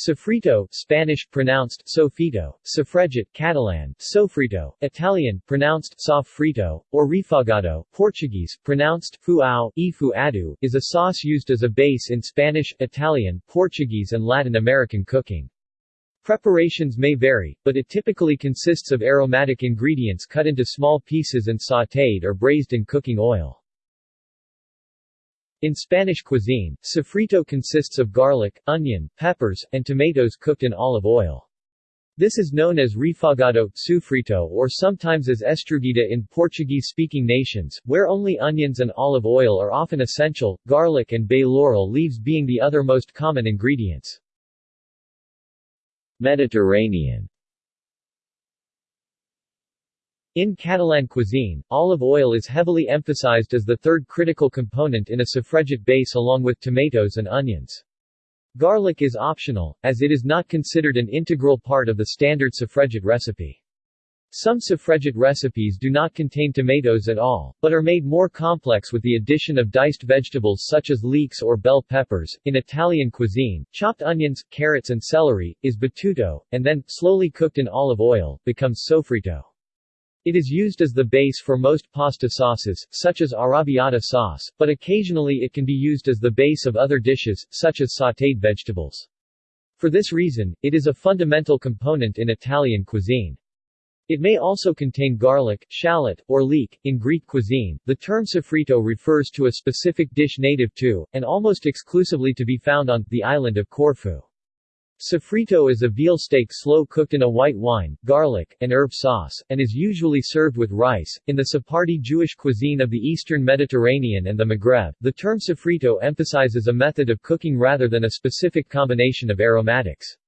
Sofrito Spanish, pronounced sofrito, sofregit Catalan, soffritto, Italian, pronounced sofrito, or refogado Portuguese, pronounced fuau, e fuado, is a sauce used as a base in Spanish, Italian, Portuguese and Latin American cooking. Preparations may vary, but it typically consists of aromatic ingredients cut into small pieces and sautéed or braised in cooking oil. In Spanish cuisine, sofrito consists of garlic, onion, peppers, and tomatoes cooked in olive oil. This is known as refogado, sufrito or sometimes as estrugida in Portuguese-speaking nations, where only onions and olive oil are often essential, garlic and bay laurel leaves being the other most common ingredients. Mediterranean in Catalan cuisine, olive oil is heavily emphasized as the third critical component in a sofregit base along with tomatoes and onions. Garlic is optional, as it is not considered an integral part of the standard sofregit recipe. Some sofregit recipes do not contain tomatoes at all, but are made more complex with the addition of diced vegetables such as leeks or bell peppers. In Italian cuisine, chopped onions, carrots and celery, is battuto, and then, slowly cooked in olive oil, becomes sofrito. It is used as the base for most pasta sauces, such as arrabbiata sauce, but occasionally it can be used as the base of other dishes, such as sautéed vegetables. For this reason, it is a fundamental component in Italian cuisine. It may also contain garlic, shallot, or leek. In Greek cuisine, the term sofrito refers to a specific dish native to, and almost exclusively to be found on, the island of Corfu. Sofrito is a veal steak slow cooked in a white wine, garlic, and herb sauce, and is usually served with rice. In the Sephardi Jewish cuisine of the Eastern Mediterranean and the Maghreb, the term sofrito emphasizes a method of cooking rather than a specific combination of aromatics.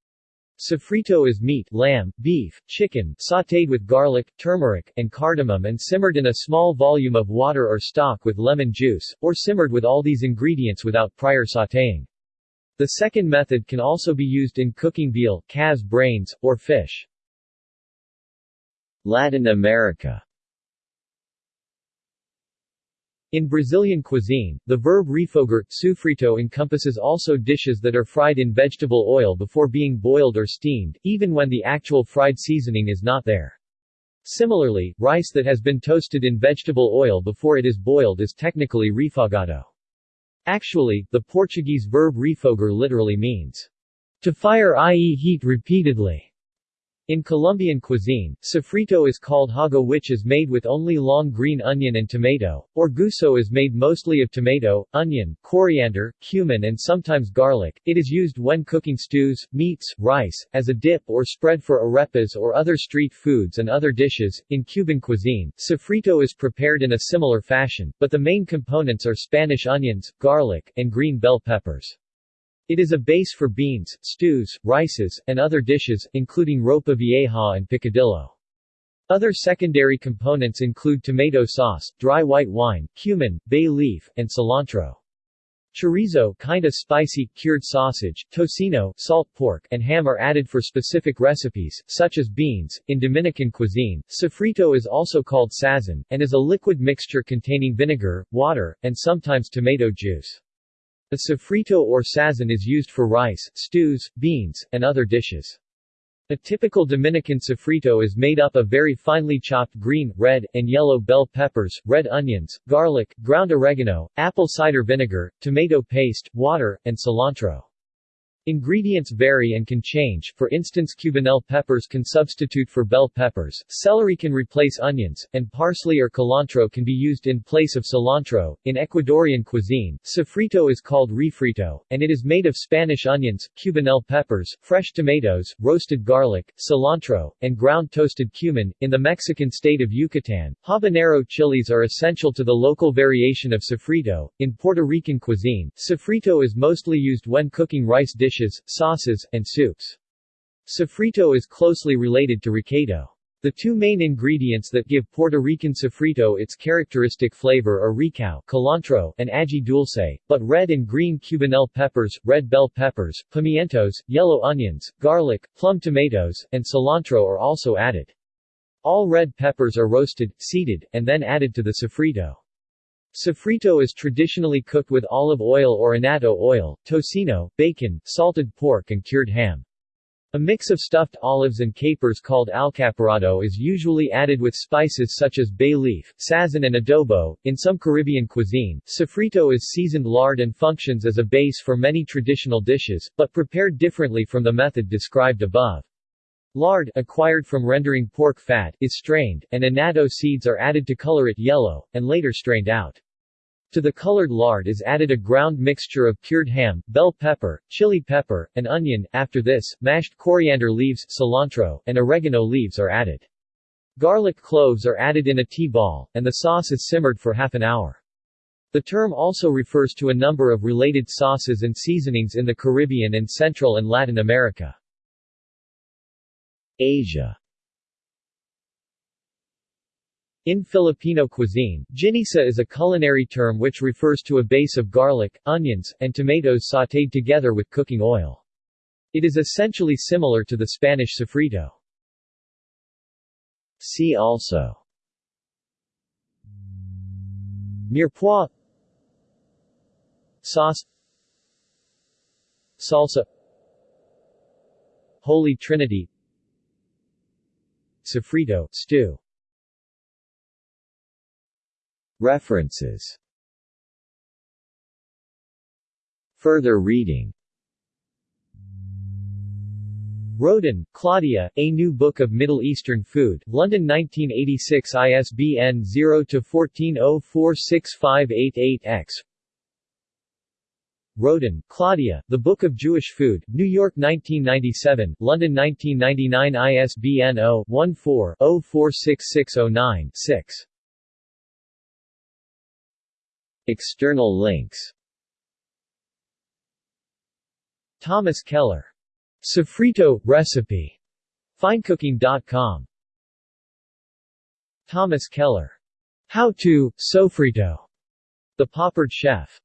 Sofrito is meat lamb, beef, chicken sautéed with garlic, turmeric, and cardamom and simmered in a small volume of water or stock with lemon juice, or simmered with all these ingredients without prior sautéing. The second method can also be used in cooking veal, calves brains, or fish. Latin America In Brazilian cuisine, the verb refogar, sufrito encompasses also dishes that are fried in vegetable oil before being boiled or steamed, even when the actual fried seasoning is not there. Similarly, rice that has been toasted in vegetable oil before it is boiled is technically refogado. Actually, the Portuguese verb refogar literally means to fire i.e. heat repeatedly. In Colombian cuisine, sofrito is called hogao which is made with only long green onion and tomato, or guiso is made mostly of tomato, onion, coriander, cumin and sometimes garlic. It is used when cooking stews, meats, rice, as a dip or spread for arepas or other street foods and other dishes. In Cuban cuisine, sofrito is prepared in a similar fashion, but the main components are Spanish onions, garlic, and green bell peppers. It is a base for beans, stews, rices, and other dishes, including ropa vieja and picadillo. Other secondary components include tomato sauce, dry white wine, cumin, bay leaf, and cilantro. Chorizo kinda spicy, cured sausage, tocino salt pork, and ham are added for specific recipes, such as beans. In Dominican cuisine, sofrito is also called sazon, and is a liquid mixture containing vinegar, water, and sometimes tomato juice. A sofrito or sazon is used for rice, stews, beans, and other dishes. A typical Dominican sofrito is made up of very finely chopped green, red, and yellow bell peppers, red onions, garlic, ground oregano, apple cider vinegar, tomato paste, water, and cilantro. Ingredients vary and can change, for instance cubanelle peppers can substitute for bell peppers, celery can replace onions, and parsley or cilantro can be used in place of cilantro. In Ecuadorian cuisine, sofrito is called refrito, and it is made of Spanish onions, cubanelle peppers, fresh tomatoes, roasted garlic, cilantro, and ground toasted cumin. In the Mexican state of Yucatan, habanero chilies are essential to the local variation of sofrito. In Puerto Rican cuisine, sofrito is mostly used when cooking rice dishes dishes, sauces, and soups. Sofrito is closely related to recado. The two main ingredients that give Puerto Rican sofrito its characteristic flavor are recao cilantro, and ají dulce, but red and green cubanelle peppers, red bell peppers, pimientos, yellow onions, garlic, plum tomatoes, and cilantro are also added. All red peppers are roasted, seeded, and then added to the sofrito. Sofrito is traditionally cooked with olive oil or annatto oil, tocino, bacon, salted pork and cured ham. A mix of stuffed olives and capers called alcaparado is usually added with spices such as bay leaf, sazon and adobo. In some Caribbean cuisine, sofrito is seasoned lard and functions as a base for many traditional dishes, but prepared differently from the method described above. Lard, acquired from rendering pork fat, is strained, and annatto seeds are added to color it yellow, and later strained out. To the colored lard is added a ground mixture of cured ham, bell pepper, chili pepper, and onion. After this, mashed coriander leaves, cilantro, and oregano leaves are added. Garlic cloves are added in a tea ball, and the sauce is simmered for half an hour. The term also refers to a number of related sauces and seasonings in the Caribbean and Central and Latin America. Asia. In Filipino cuisine, ginisa is a culinary term which refers to a base of garlic, onions, and tomatoes sautéed together with cooking oil. It is essentially similar to the Spanish sofrito. See also. Mirepoix. Sauce. Salsa. Holy Trinity Sofrito stew. References. Further reading. Roden, Claudia, A New Book of Middle Eastern Food, London 1986 ISBN 0-14046588-X Roden, Claudia, The Book of Jewish Food, New York 1997, London 1999 ISBN 0-14-046609-6 External links Thomas Keller. Sofrito recipe. Finecooking.com. Thomas Keller. How to Sofrito. The Paupered Chef.